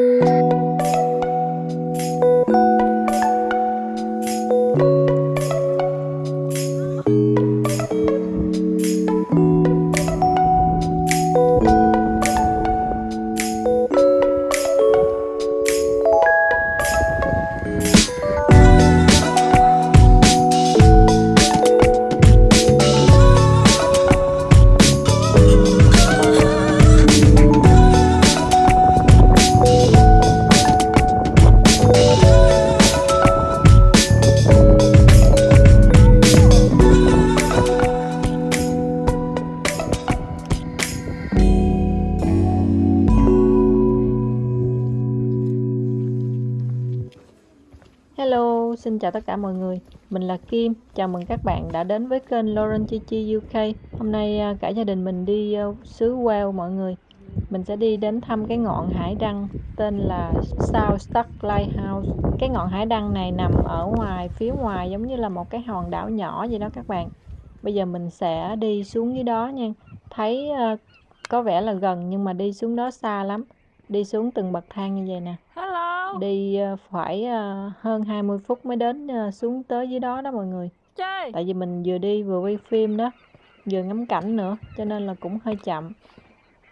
Música xin chào tất cả mọi người. Mình là Kim. Chào mừng các bạn đã đến với kênh Lauren Chi Chi UK. Hôm nay à, cả gia đình mình đi à, xứ Wales mọi người. Mình sẽ đi đến thăm cái ngọn hải đăng tên là South Stark Lighthouse. Cái ngọn hải đăng này nằm ở ngoài, phía ngoài giống như là một cái hòn đảo nhỏ vậy đó các bạn. Bây giờ mình sẽ đi xuống dưới đó nha. Thấy à, có vẻ là gần nhưng mà đi xuống đó xa lắm. Đi xuống từng bậc thang như vậy nè đi ờ, phải ờ, hơn 20 phút mới đến ờ, xuống tới dưới đó đó mọi người. Tại vì mình vừa đi vừa quay phim đó vừa ngắm cảnh nữa cho nên là cũng hơi chậm.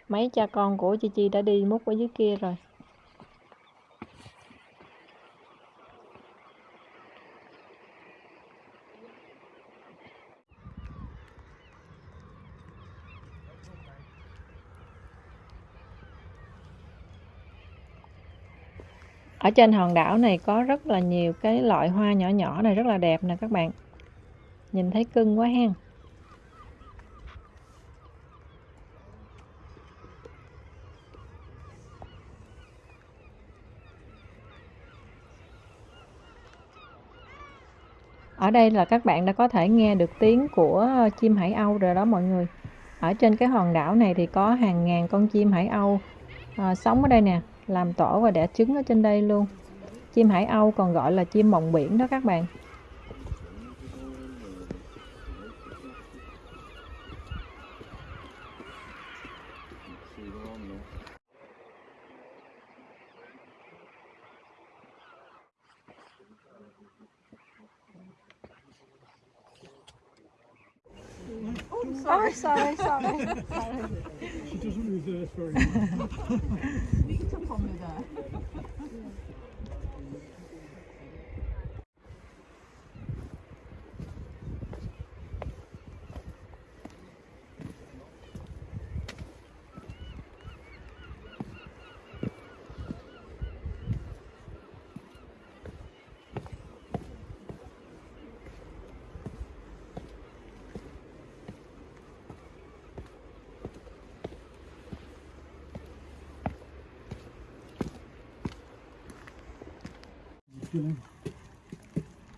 Mấy cha con của Chi Chi đã đi múc ở dưới kia rồi ở trên hòn đảo này có rất là nhiều cái loại hoa nhỏ nhỏ này rất là đẹp nè các bạn. Nhìn thấy cưng quá hen. Ở đây là các bạn đã có thể nghe được tiếng của chim hải âu rồi đó mọi người. Ở trên cái hòn đảo này thì có hàng ngàn con chim hải âu à, sống ở đây nè làm tổ và đẻ trứng ở trên đây luôn. Chim hải âu còn gọi là chim mộng biển đó các bạn. Sorry, sorry, sorry. 시청자입니다.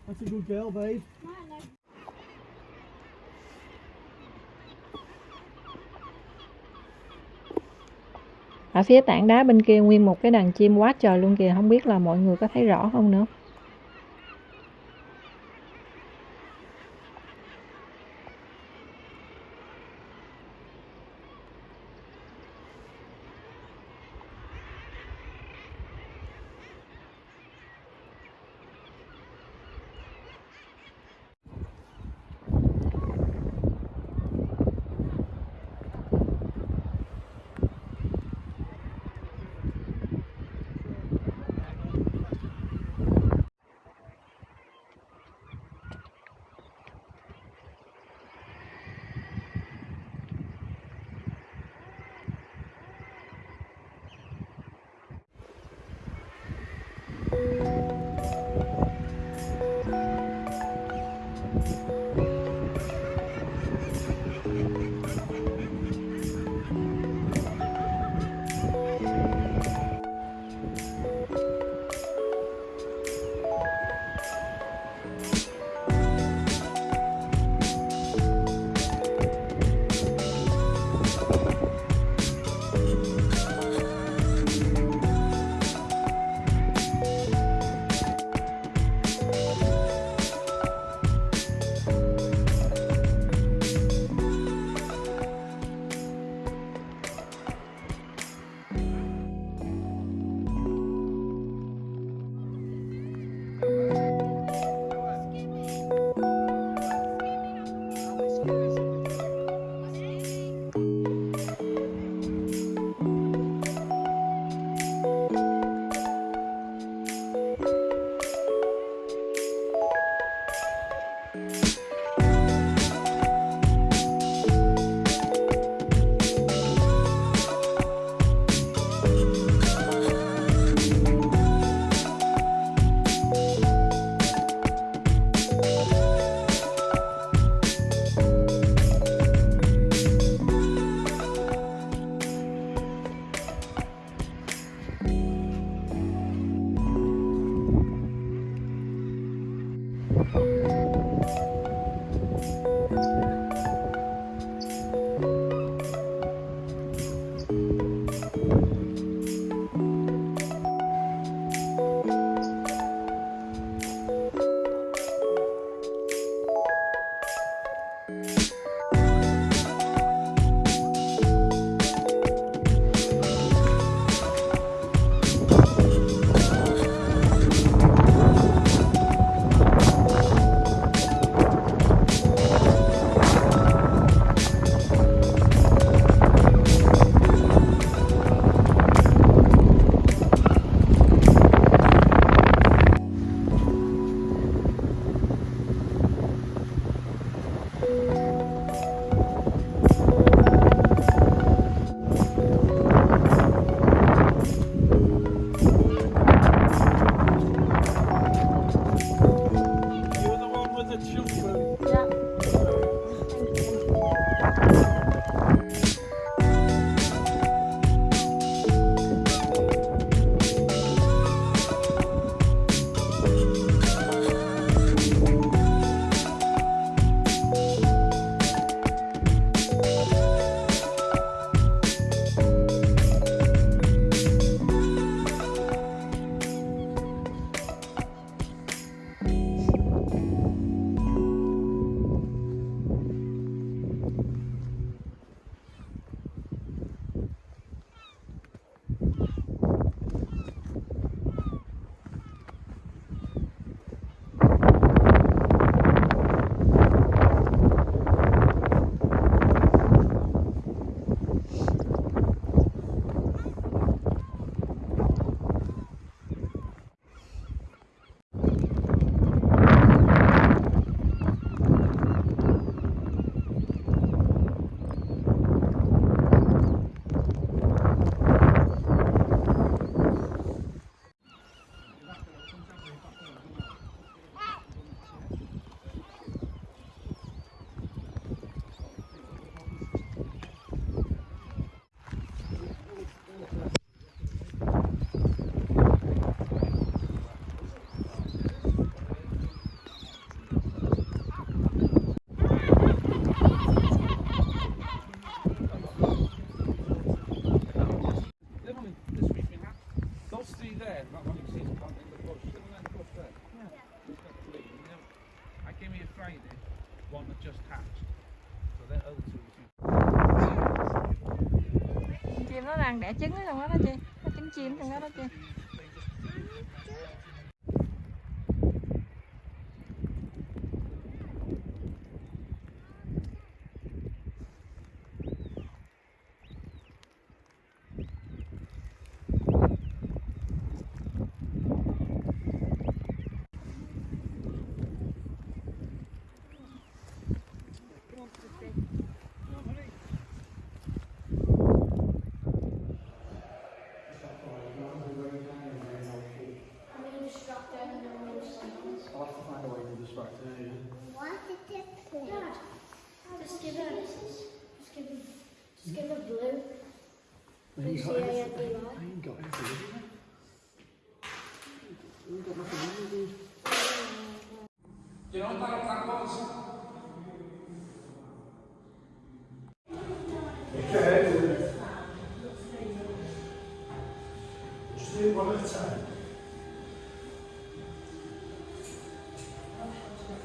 That's a good girl, babe. ở phía tảng đá bên kia nguyên một cái đàn chim quá trời luôn kìa không biết là mọi người có thấy rõ không nữa nó đang đẻ trứng ở trong đó đó chị. Có trứng chim trong đó đó chị. Just do it one at a time.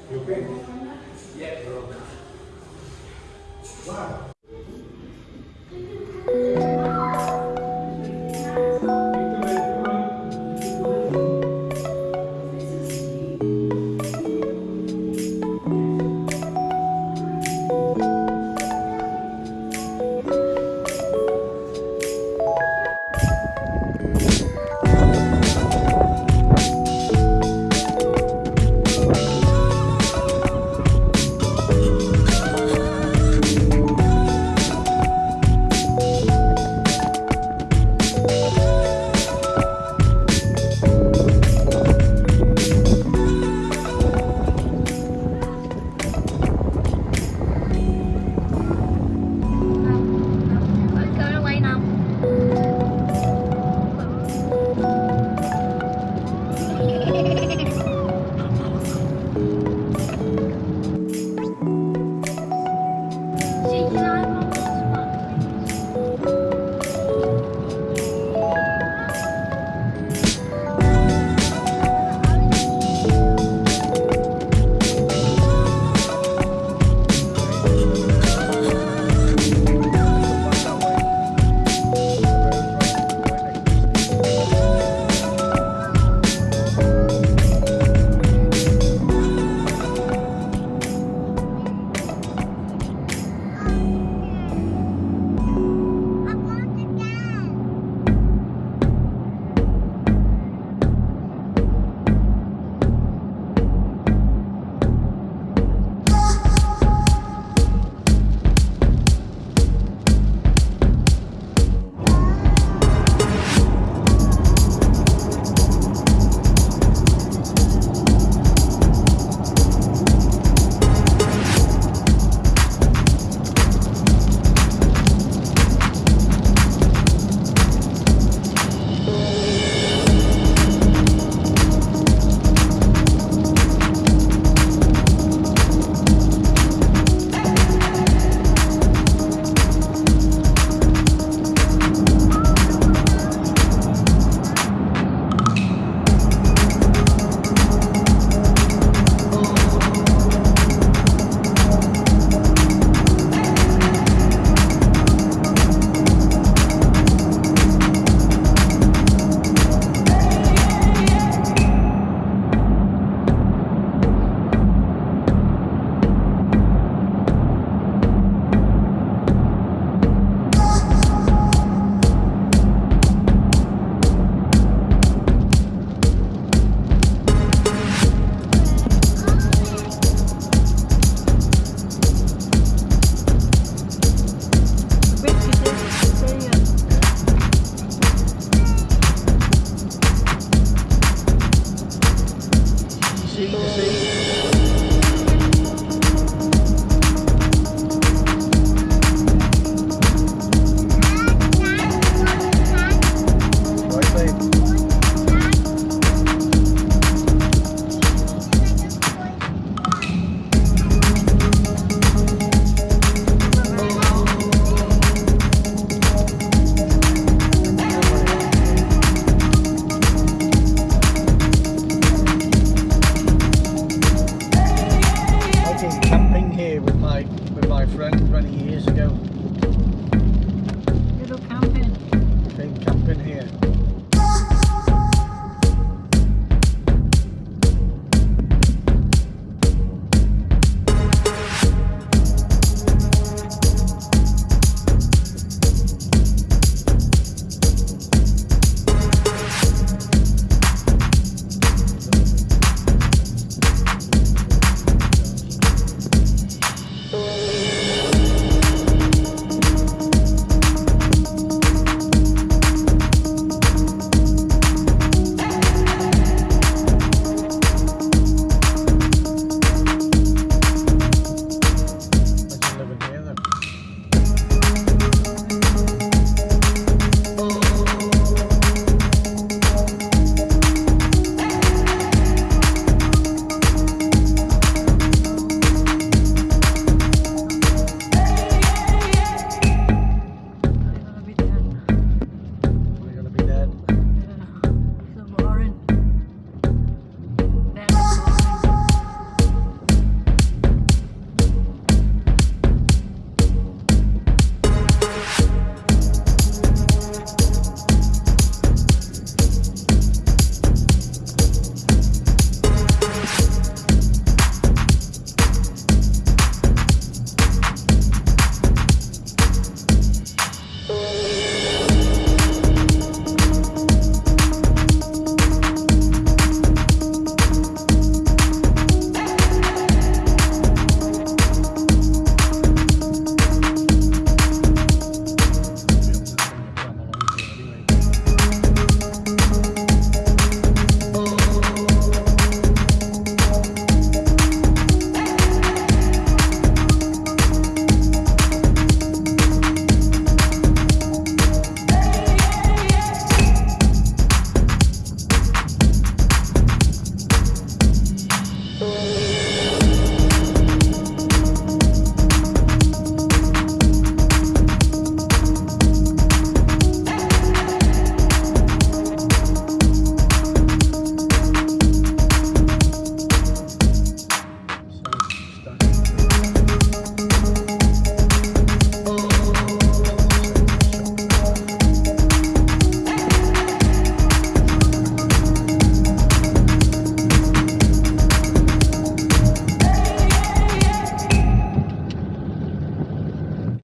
You okay? Yeah. Wow.